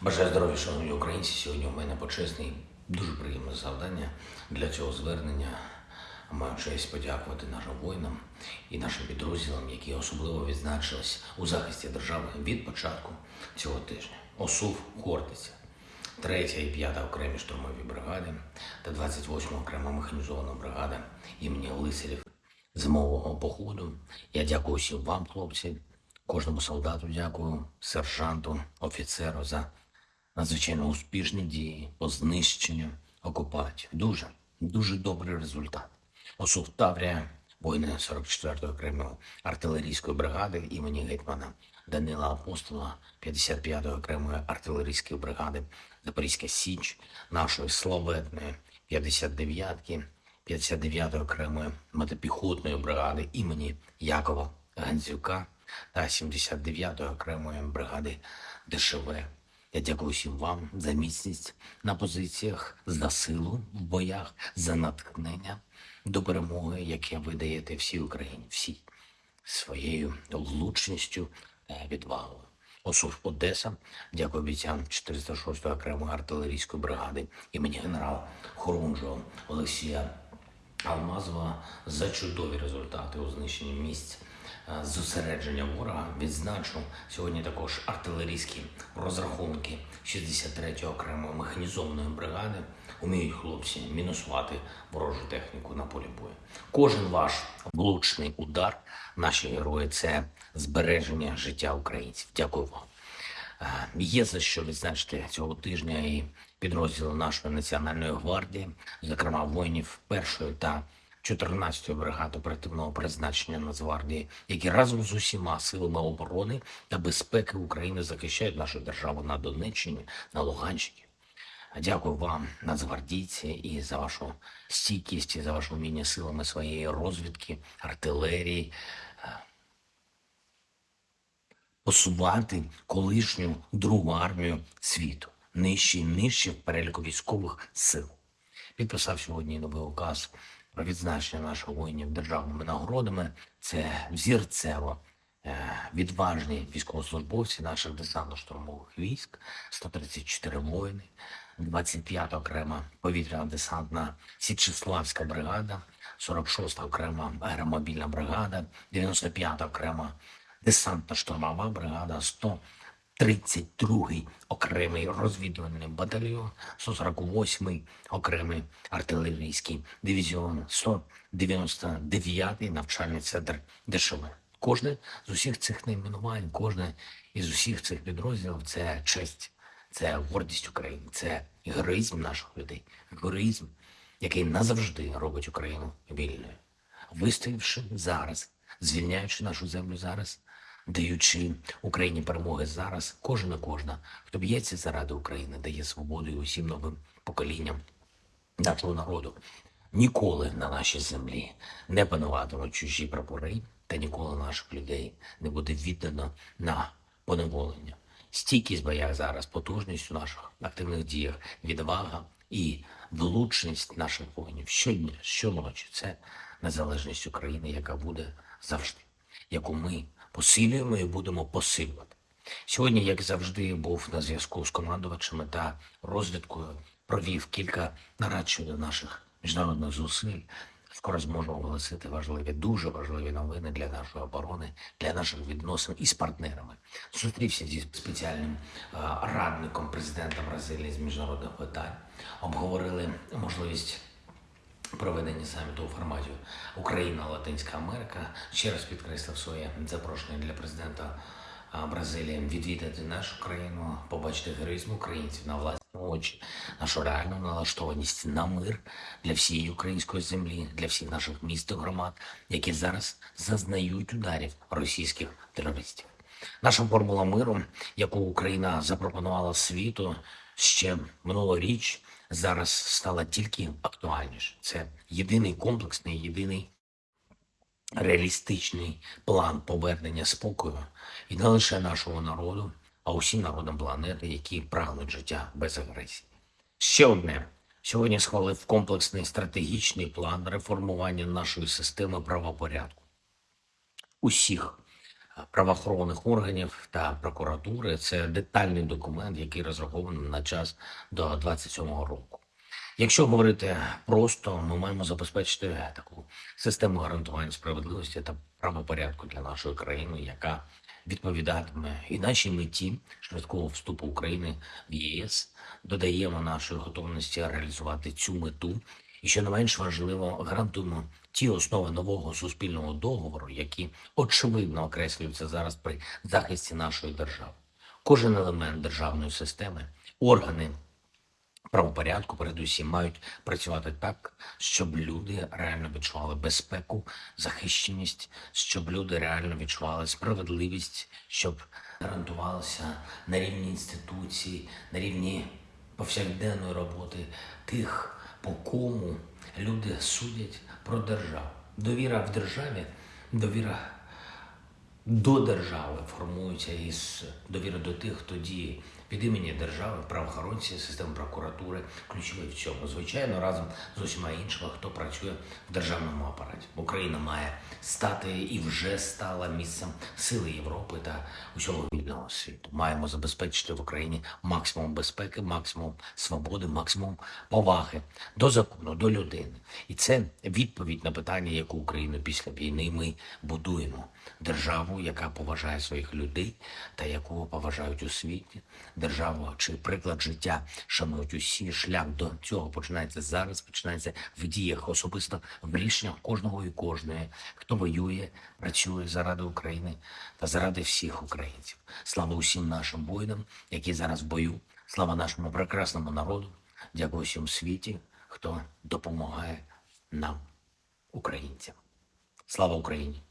Бажаю здоров'я, шановні українці. Сьогодні у мене почесне і дуже приємне завдання для цього звернення. Маю честь подякувати нашим воїнам і нашим підрозділам, які особливо відзначились у захисті держави від початку цього тижня. ОСУВ Хортиця, 3 і 5 окремі штурмові бригади та 28 окрема механізована бригада імені Лисарів зимового походу. Я дякую всім вам, хлопці, кожному солдату дякую, сержанту, офіцеру за надзвичайно успішні дії по знищенню окупантів. Дуже, дуже добрий результат. Осув Таврія, воїни 44-ї окремої артилерійської бригади імені гетьмана Данила Апостола, 55-ї окремої артилерійської бригади Запорізька Січ, нашої славетної 59-ки, 59-ї окремої мотопіхотної бригади імені Якова Гандзюка та 79-ї окремої бригади ДШВ. Я дякую всім вам за міцність на позиціях, за силу в боях, за натхнення до перемоги, яке ви даєте всій Україні, всій своєю влучністю та відвагою. Осув Одеса, дякую бійцям 406-ї окремої артилерійської бригади імені генерала Хорунжого Олексія Алмазова за чудові результати у знищенні місць е, зосередження ворога. Відзначу сьогодні також артилерійські розрахунки 63-ї окремої механізованої бригади. Уміють хлопці мінусувати ворожу техніку на полі бою. Кожен ваш влучний удар, наші герої, це збереження життя українців. Дякую вам. Е, Є за що відзначити цього тижня і підрозділи нашої національної гвардії, зокрема воїнів першої та 14-ї бригади оперативного призначення Нацгвардії, які разом з усіма силами оборони та безпеки України захищають нашу державу на Донеччині, на Луганщині. Дякую вам, нацгвардійці, і за вашу стійкість, і за ваше вміння силами своєї розвідки, артилерії, посувати колишню другу армію світу, нижче і нижче в переліку військових сил. Підписав сьогодні новий указ відзначення наших воїнів державними нагородами. Це взірцево е, відважні військовослужбовці наших десантно-штурмових військ, 134 воїни, 25 окрема повітряна десантна Січеславська бригада, 46 окрема аеромобільна бригада, 95 окрема десантна штурмова бригада, 132-й окремий розвідувальний батальйон, 148-й окремий артилерійський дивізіон, 199-й навчальний центр ДШВ. Кожне з усіх цих найменувань, кожне із усіх цих підрозділів це честь, це гордість України, це героїзм наших людей, героїзм, який назавжди робить Україну вільною вистоявши зараз, звільняючи нашу землю зараз, даючи Україні перемоги зараз, кожен і кожна, хто б'ється заради України, дає свободу і усім новим поколінням нашого народу. Ніколи на нашій землі не пануватимуть чужі прапори, та ніколи наших людей не буде віддано на поневолення. Стійкість боях зараз, потужність у наших активних діях, відвага і влучність наших воїнів щодня, щоночі. Це незалежність України, яка буде завжди, яку ми посилюємо і будемо посилювати. Сьогодні, як завжди, був на зв'язку з командувачами та розвідкою, провів кілька нарад щодо наших міжнародних зусиль. Скоро зможу оголосити важливі, дуже важливі новини для нашої оборони, для наших відносин із партнерами. Зустрівся зі спеціальним е, радником президента Бразилії з міжнародних питань. Обговорили можливість проведення саміту у форматі Україна Латинська Америка. Ще раз підкреслив своє запрошення для президента Бразилії відвідати нашу країну, побачити героїзм українців на власні очі, нашу реальну налаштованість на мир для всієї української землі, для всіх наших міст і громад, які зараз зазнають ударів російських терористів. Наша формула миру, яку Україна запропонувала світу ще минулоріч, зараз стала тільки актуальніше. Це єдиний комплексний, єдиний реалістичний план повернення спокою і не лише нашого народу, а усім народам планети, які прагнуть життя без агресії. Ще одне. Сьогодні схвалив комплексний стратегічний план реформування нашої системи правопорядку усіх правоохоронних органів та прокуратури. Це детальний документ, який розрахований на час до 27-го року. Якщо говорити просто, ми маємо забезпечити таку систему гарантування справедливості та правопорядку для нашої країни, яка відповідатиме і нашій меті швидкого вступу України в ЄС. Додаємо нашої готовності реалізувати цю мету. І що не менш важливо, гарантуємо ті основи нового суспільного договору, які очевидно окреслюються зараз при захисті нашої держави. Кожен елемент державної системи, органи правопорядку, передусім, мають працювати так, щоб люди реально відчували безпеку, захищеність, щоб люди реально відчували справедливість, щоб гарантувалося на рівні інституцій, на рівні повсякденної роботи тих, по кому люди судять про державу. Довіра в державі, довіра до держави формується із довіри до тих, хто діє від імені держави, правоохоронці, системи прокуратури, ключовий в цьому. Звичайно, разом з усіма іншими, хто працює в державному апараті. Україна має стати і вже стала місцем сили Європи та усього вільного світу. Маємо забезпечити в Україні максимум безпеки, максимум свободи, максимум поваги до закону, до людини. І це відповідь на питання, яку Україну після війни ми будуємо. Державу, яка поважає своїх людей та яку поважають у світі, державу чи приклад життя шанують усі. Шлях до цього починається зараз, починається в діях, особисто в рішеннях кожного і кожної, хто воює, працює заради України та заради всіх українців. Слава усім нашим воїнам, які зараз в бою. Слава нашому прекрасному народу. Дякую всім світі, хто допомагає нам, українцям. Слава Україні!